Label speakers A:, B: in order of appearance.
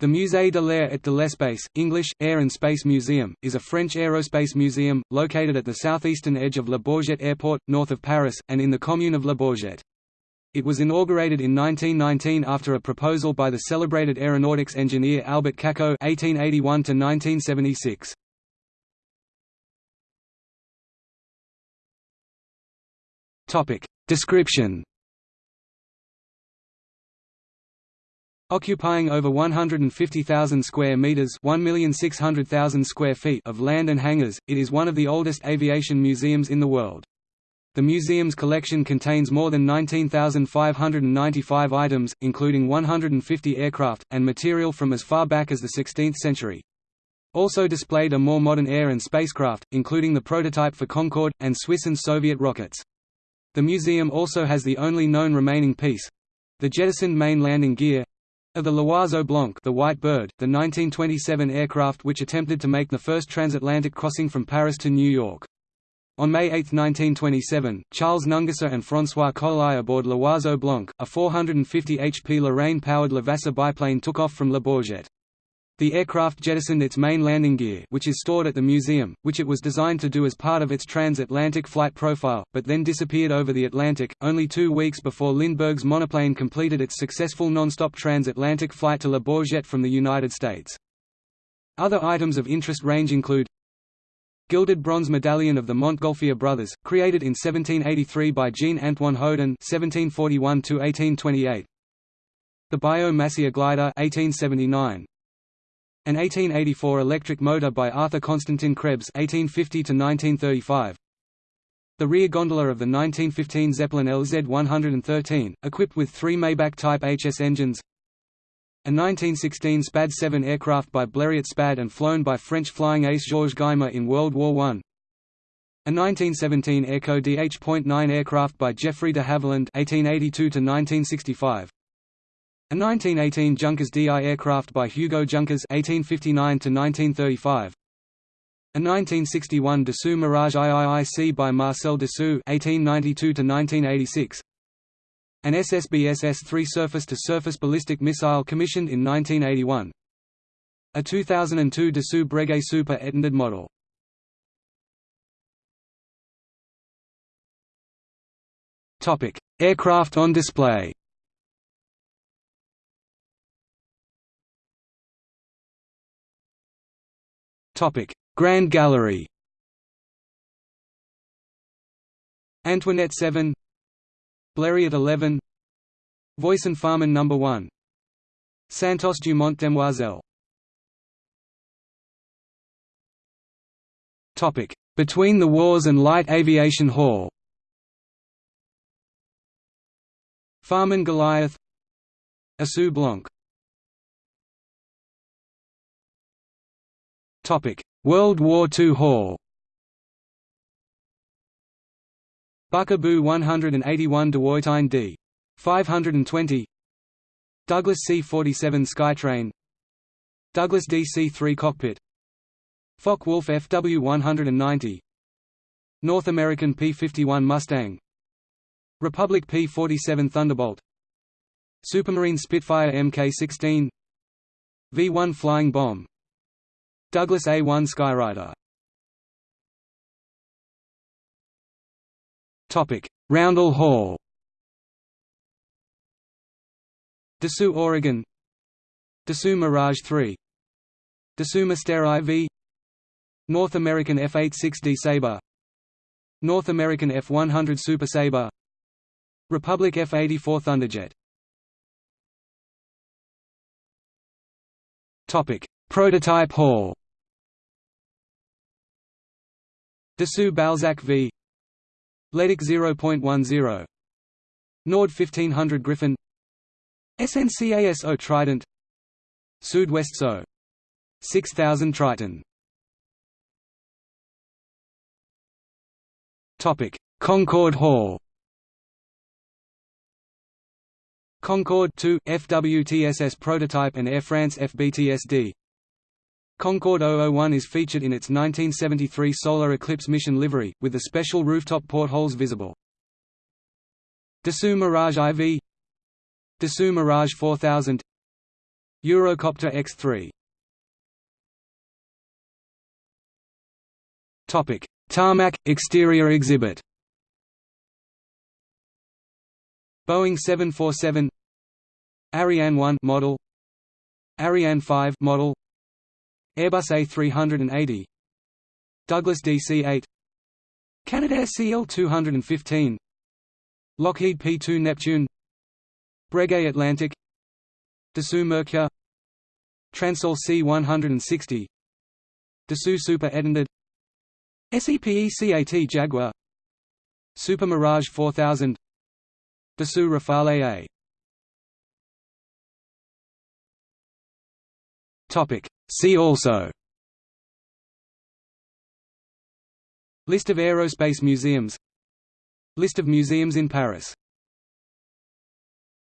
A: The Musée de l'Air et de l'Espace, English, Air and Space Museum, is a French aerospace museum, located at the southeastern edge of Le Bourget Airport, north of Paris, and in the commune of Le Bourget. It was inaugurated in 1919 after a proposal by the celebrated aeronautics engineer Albert Caquot (1881–1976). Topic description. Occupying over 150,000 square meters (1,600,000 square feet) of land and hangars, it is one of the oldest aviation museums in the world. The museum's collection contains more than 19,595 items, including 150 aircraft, and material from as far back as the 16th century. Also displayed are more modern air and spacecraft, including the prototype for Concorde, and Swiss and Soviet rockets. The museum also has the only known remaining piece—the jettisoned main landing gear, of the L'Oiseau Blanc the White Bird, the 1927 aircraft which attempted to make the first transatlantic crossing from Paris to New York. On May 8, 1927, Charles Nungesser and François Coli aboard L'Oiseau Blanc, a 450 HP Lorraine-powered Levasseur biplane took off from Le Bourget. The aircraft jettisoned its main landing gear which is stored at the museum, which it was designed to do as part of its transatlantic flight profile, but then disappeared over the Atlantic, only two weeks before Lindbergh's monoplane completed its successful non-stop transatlantic flight to Le Bourget from the United States. Other items of interest range include Gilded bronze medallion of the Montgolfier brothers, created in 1783 by Jean-Antoine Houdon (1741–1828). The Biot-Massia glider (1879). An 1884 electric motor by Arthur Constantin Krebs (1850–1935). The rear gondola of the 1915 Zeppelin LZ-113, equipped with three Maybach Type HS engines, a 1916 SPAD 7 aircraft by Blériot SPAD and flown by French flying ace Georges Guynemer in World War I. A 1917 Airco DH.9 aircraft by Geoffrey de Havilland (1882–1965). A 1918 Junkers DI aircraft by Hugo Junkers (1859–1935). A 1961 Dassault Mirage IIIC by Marcel Dassault (1892–1986). An SSBS S3 surface-to-surface ballistic missile commissioned in 1981. A 2002 Dassault Breguet Super Étendard model. Topic: Aircraft on display. Grand Gallery. Antoinette 7 Blériot 11 Voisin Farman No. 1 Santos Dumont Demoiselle. Between the Wars and Light Aviation Hall. Farman Goliath. Oiseau Blanc World War II Hall. Bücker Bü 181 Dewoitine D. 520 Douglas C-47 Skytrain. Douglas DC-3 Cockpit. Focke-Wulf FW-190 North American P-51 Mustang. Republic P-47 Thunderbolt. Supermarine Spitfire Mk-16 V-1 Flying Bomb Douglas A-1 Skyraider Roundel Hall. Dassault Ouragan. Dassault Mirage 3 Dassault Mystère IV North American F-86D Sabre. North American F-100 Super Sabre. Republic F-84 Thunderjet. Topic: Prototype Hall Dassault Balzac V. Leduc 0.10 Nord 1500 Griffon. SNCASO Trident. Sud-West SO 6000 Triton. Topic. Concorde Hall. Concorde 2 FWTSS prototype and Air France FBTSD Concorde 001 is featured in its 1973 Solar Eclipse mission livery, with the special rooftop portholes visible. Dassault Mirage IV Dassault Mirage 4000 Eurocopter X3 Topic: Tarmac exterior exhibit. Boeing 747 Ariane 1 model Ariane 5 model Airbus A380 Douglas DC-8 Canadair CL-215 Lockheed P-2 Neptune. Breguet Atlantic. Dassault Mercure Transall C-160 Dassault Super Étendard SEPECAT Jaguar. Super Mirage 4000 Dassault Rafale A. Topic See also. List of aerospace museums. List of museums in Paris